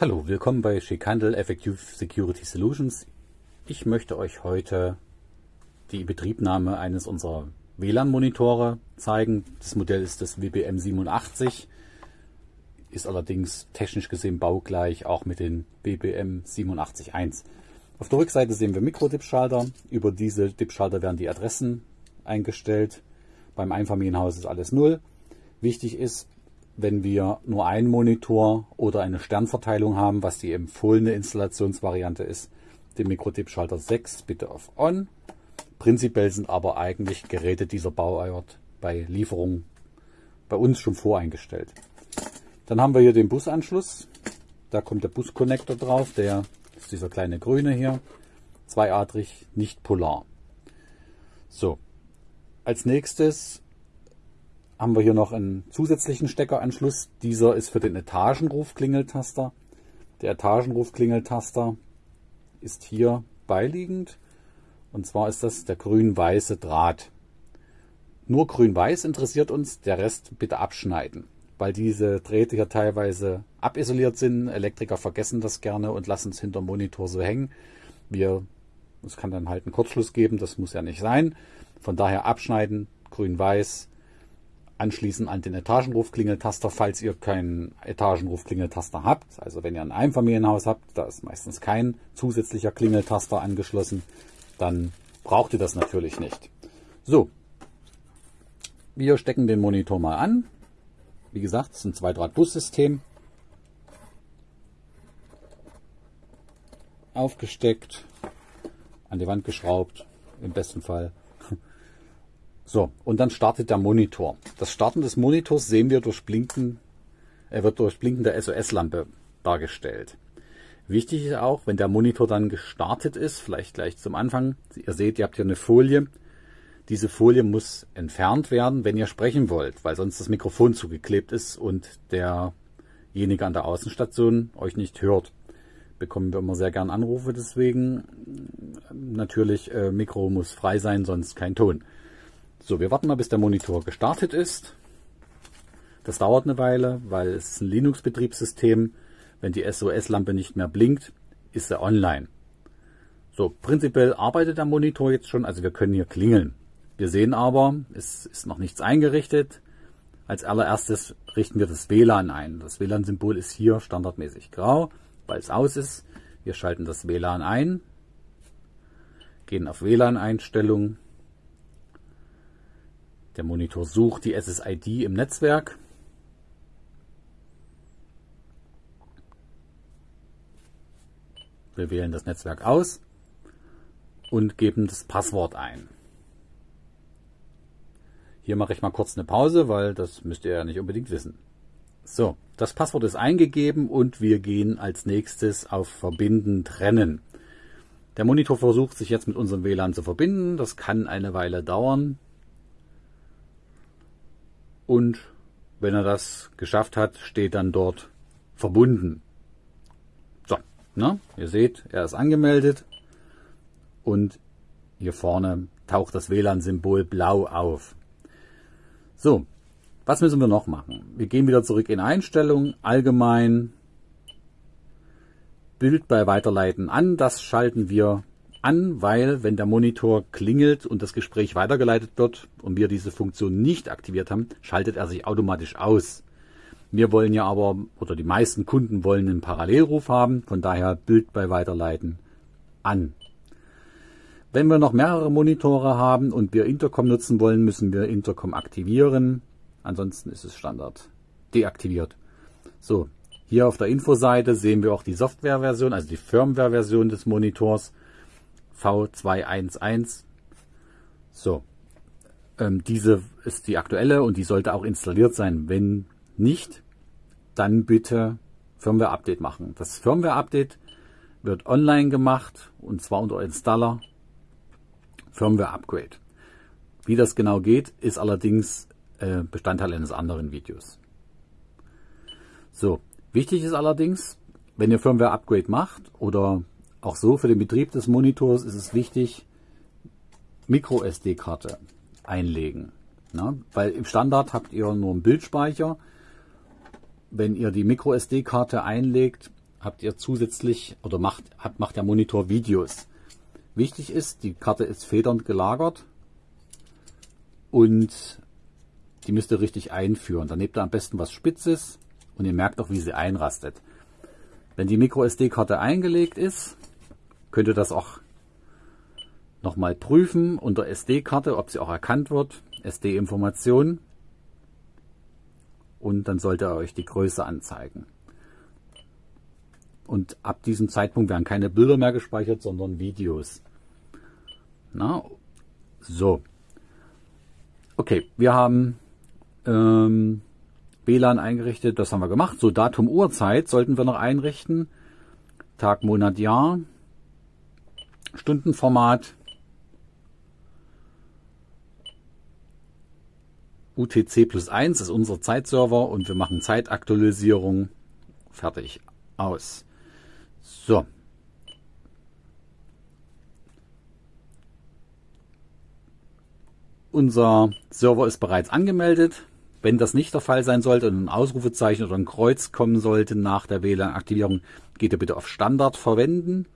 Hallo, willkommen bei Schickhandel Effective Security Solutions. Ich möchte euch heute die Betriebnahme eines unserer WLAN-Monitore zeigen. Das Modell ist das WBM 87, ist allerdings technisch gesehen baugleich auch mit den BBM 87.1. Auf der Rückseite sehen wir Mikro-Dip-Schalter. Über diese Dip-Schalter werden die Adressen eingestellt. Beim Einfamilienhaus ist alles null. Wichtig ist, wenn wir nur einen Monitor oder eine Sternverteilung haben, was die empfohlene Installationsvariante ist, den Mikrotip-Schalter 6 bitte auf On. Prinzipiell sind aber eigentlich Geräte dieser Bauart bei Lieferung bei uns schon voreingestellt. Dann haben wir hier den Busanschluss. Da kommt der Bus-Connector drauf. Der ist dieser kleine grüne hier. Zweiadrig, nicht polar. So. Als nächstes haben wir hier noch einen zusätzlichen Steckeranschluss. Dieser ist für den Etagenruf-Klingeltaster. Der Etagenruf-Klingeltaster ist hier beiliegend. Und zwar ist das der grün-weiße Draht. Nur grün-weiß interessiert uns, der Rest bitte abschneiden, weil diese Drähte hier teilweise abisoliert sind. Elektriker vergessen das gerne und lassen es hinter Monitor so hängen. Wir, es kann dann halt einen Kurzschluss geben, das muss ja nicht sein. Von daher abschneiden, grün-weiß, anschließen an den Etagenrufklingeltaster, falls ihr keinen Etagenrufklingeltaster habt. Also wenn ihr ein Einfamilienhaus habt, da ist meistens kein zusätzlicher Klingeltaster angeschlossen, dann braucht ihr das natürlich nicht. So, wir stecken den Monitor mal an. Wie gesagt, es ist ein Zweidraht-Bus-System. Aufgesteckt, an die Wand geschraubt, im besten Fall. So, und dann startet der Monitor. Das Starten des Monitors sehen wir durch Blinken, er wird durch Blinken der SOS-Lampe dargestellt. Wichtig ist auch, wenn der Monitor dann gestartet ist, vielleicht gleich zum Anfang, ihr seht, ihr habt hier eine Folie. Diese Folie muss entfernt werden, wenn ihr sprechen wollt, weil sonst das Mikrofon zugeklebt ist und derjenige an der Außenstation euch nicht hört. Bekommen wir immer sehr gern Anrufe deswegen. Natürlich, äh, Mikro muss frei sein, sonst kein Ton. So, wir warten mal, bis der Monitor gestartet ist. Das dauert eine Weile, weil es ist ein Linux-Betriebssystem. Wenn die SOS-Lampe nicht mehr blinkt, ist er online. So, prinzipiell arbeitet der Monitor jetzt schon, also wir können hier klingeln. Wir sehen aber, es ist noch nichts eingerichtet. Als allererstes richten wir das WLAN ein. Das WLAN-Symbol ist hier standardmäßig grau, weil es aus ist. Wir schalten das WLAN ein, gehen auf WLAN-Einstellungen, der Monitor sucht die SSID im Netzwerk. Wir wählen das Netzwerk aus und geben das Passwort ein. Hier mache ich mal kurz eine Pause, weil das müsst ihr ja nicht unbedingt wissen. So, das Passwort ist eingegeben und wir gehen als nächstes auf Verbinden trennen. Der Monitor versucht sich jetzt mit unserem WLAN zu verbinden. Das kann eine Weile dauern. Und wenn er das geschafft hat, steht dann dort verbunden. So, ne? ihr seht, er ist angemeldet und hier vorne taucht das WLAN-Symbol blau auf. So, was müssen wir noch machen? Wir gehen wieder zurück in Einstellungen, allgemein, Bild bei Weiterleiten an. Das schalten wir an, weil wenn der Monitor klingelt und das Gespräch weitergeleitet wird und wir diese Funktion nicht aktiviert haben, schaltet er sich automatisch aus. Wir wollen ja aber, oder die meisten Kunden wollen einen Parallelruf haben, von daher Bild bei Weiterleiten an. Wenn wir noch mehrere Monitore haben und wir Intercom nutzen wollen, müssen wir Intercom aktivieren. Ansonsten ist es Standard deaktiviert. So, hier auf der Infoseite sehen wir auch die Softwareversion, also die Firmware-Version des Monitors. V211. So, ähm, diese ist die aktuelle und die sollte auch installiert sein. Wenn nicht, dann bitte Firmware-Update machen. Das Firmware-Update wird online gemacht und zwar unter Installer Firmware-Upgrade. Wie das genau geht, ist allerdings äh, Bestandteil eines anderen Videos. So, wichtig ist allerdings, wenn ihr Firmware-Upgrade macht oder auch so für den Betrieb des Monitors ist es wichtig, MicroSD-Karte einlegen. Ne? Weil im Standard habt ihr nur einen Bildspeicher. Wenn ihr die MicroSD-Karte einlegt, habt ihr zusätzlich oder macht, habt, macht der Monitor Videos. Wichtig ist, die Karte ist federnd gelagert und die müsst ihr richtig einführen. Dann nehmt ihr am besten was Spitzes und ihr merkt auch, wie sie einrastet. Wenn die MicroSD-Karte eingelegt ist, könnt ihr das auch nochmal prüfen unter SD-Karte, ob sie auch erkannt wird. SD-Information. Und dann sollte er euch die Größe anzeigen. Und ab diesem Zeitpunkt werden keine Bilder mehr gespeichert, sondern Videos. Na, so. Okay, wir haben ähm, WLAN eingerichtet, das haben wir gemacht. So, Datum, Uhrzeit sollten wir noch einrichten. Tag, Monat, Jahr. Stundenformat. UTC plus 1 ist unser Zeitserver und wir machen Zeitaktualisierung. Fertig. Aus. So. Unser Server ist bereits angemeldet. Wenn das nicht der Fall sein sollte und ein Ausrufezeichen oder ein Kreuz kommen sollte nach der WLAN-Aktivierung, geht ihr bitte auf Standard verwenden.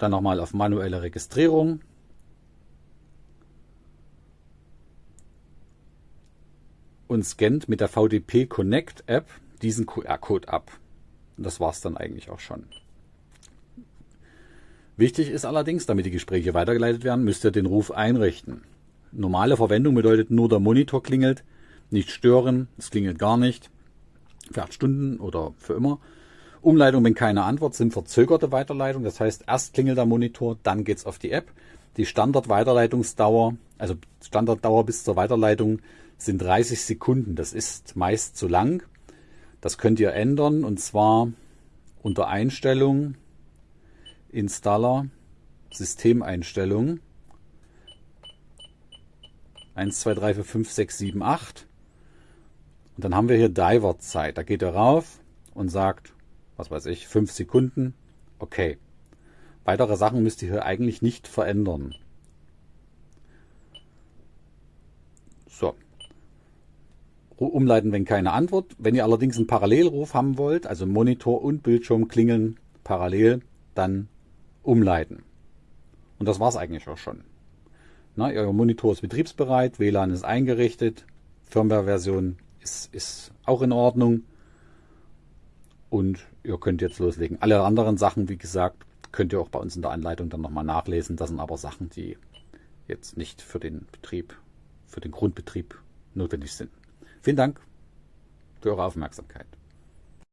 Dann nochmal auf manuelle Registrierung. Und scannt mit der VDP Connect App diesen QR-Code ab. Und das war es dann eigentlich auch schon. Wichtig ist allerdings, damit die Gespräche weitergeleitet werden, müsst ihr den Ruf einrichten. Normale Verwendung bedeutet nur der Monitor klingelt, nicht stören, es klingelt gar nicht, für acht Stunden oder für immer. Umleitung, wenn keine Antwort, sind verzögerte Weiterleitung. Das heißt, erst klingelt der Monitor, dann geht's auf die App. Die Standard-Weiterleitungsdauer, also Standarddauer bis zur Weiterleitung, sind 30 Sekunden. Das ist meist zu lang. Das könnt ihr ändern und zwar unter Einstellung, Installer, Systemeinstellungen. 1, 2, 3, 4, 5, 6, 7, 8. Und dann haben wir hier Diver-Zeit. Da geht ihr rauf und sagt was weiß ich, fünf Sekunden. Okay. Weitere Sachen müsst ihr hier eigentlich nicht verändern. So. Umleiten, wenn keine Antwort. Wenn ihr allerdings einen Parallelruf haben wollt, also Monitor und Bildschirm klingeln parallel, dann umleiten. Und das war es eigentlich auch schon. Na, euer Monitor ist betriebsbereit, WLAN ist eingerichtet, Firmware-Version ist, ist auch in Ordnung und ihr könnt jetzt loslegen. Alle anderen Sachen, wie gesagt, könnt ihr auch bei uns in der Anleitung dann nochmal nachlesen. Das sind aber Sachen, die jetzt nicht für den Betrieb, für den Grundbetrieb notwendig sind. Vielen Dank für eure Aufmerksamkeit.